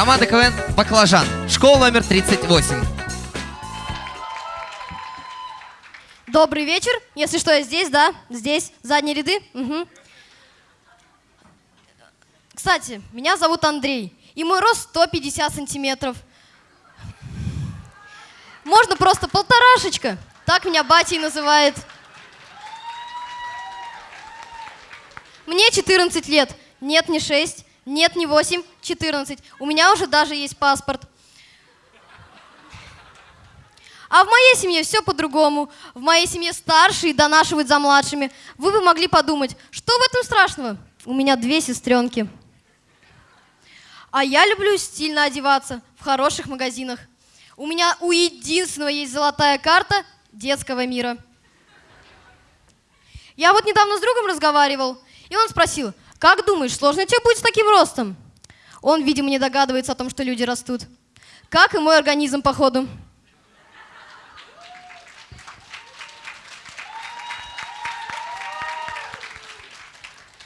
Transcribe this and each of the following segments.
Команда КВН «Баклажан». Школа номер 38. Добрый вечер. Если что, я здесь, да? Здесь, задние ряды. Мгм. Кстати, меня зовут Андрей, и мой рост 150 сантиметров. Можно просто полторашечка. Так меня батей называет. Мне 14 лет. Нет, не 6. Нет, не 8. 14. У меня уже даже есть паспорт. А в моей семье все по-другому. В моей семье старшие донашивают за младшими. Вы бы могли подумать, что в этом страшного? У меня две сестренки. А я люблю стильно одеваться в хороших магазинах. У меня у единственного есть золотая карта детского мира. Я вот недавно с другом разговаривал, и он спросил, как думаешь, сложно тебе будет с таким ростом? Он, видимо, не догадывается о том, что люди растут. Как и мой организм, походу.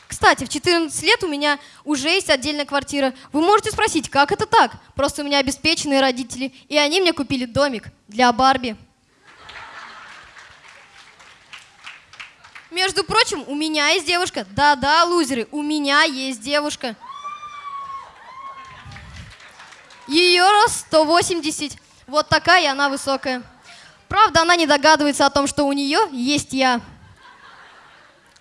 Кстати, в 14 лет у меня уже есть отдельная квартира. Вы можете спросить, как это так? Просто у меня обеспеченные родители, и они мне купили домик для Барби. Между прочим, у меня есть девушка. Да-да, лузеры, у меня есть девушка. Ее рост 180. Вот такая она высокая. Правда, она не догадывается о том, что у нее есть я.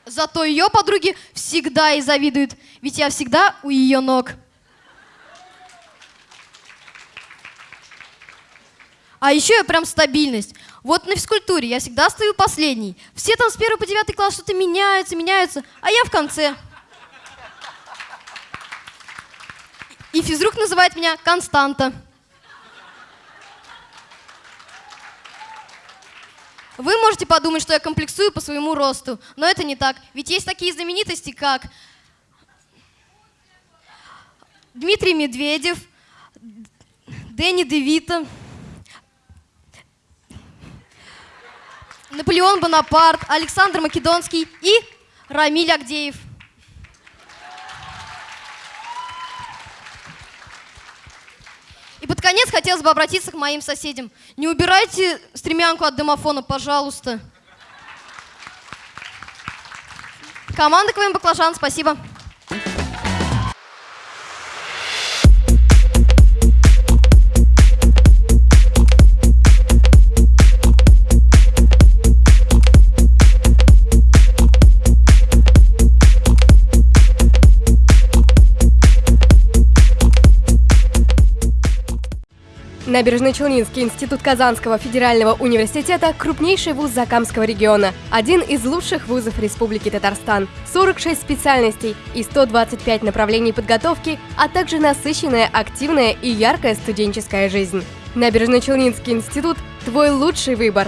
Зато ее подруги всегда ей завидуют, ведь я всегда у ее ног. А еще я прям стабильность. Вот на физкультуре я всегда стою последней. Все там с первого по девятый класс что-то меняются, меняются, а я в конце. Физрук называет меня Константа. Вы можете подумать, что я комплексую по своему росту, но это не так. Ведь есть такие знаменитости, как Дмитрий Медведев, Дэнни Девита, Наполеон Бонапарт, Александр Македонский и Рамиль Агдеев. И под конец хотелось бы обратиться к моим соседям. Не убирайте стремянку от домофона, пожалуйста. Команда КВМ «Баклажан», спасибо. Набережно-Челнинский институт Казанского федерального университета – крупнейший вуз Закамского региона, один из лучших вузов Республики Татарстан. 46 специальностей и 125 направлений подготовки, а также насыщенная, активная и яркая студенческая жизнь. Набережно-Челнинский институт – твой лучший выбор.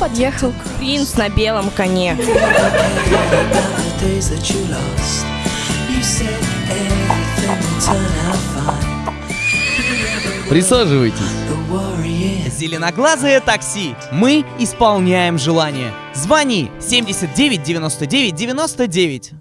Подъехал? Принц на белом коне. Присаживайтесь. Зеленоглазое такси. Мы исполняем желание. Звони 79 99 99.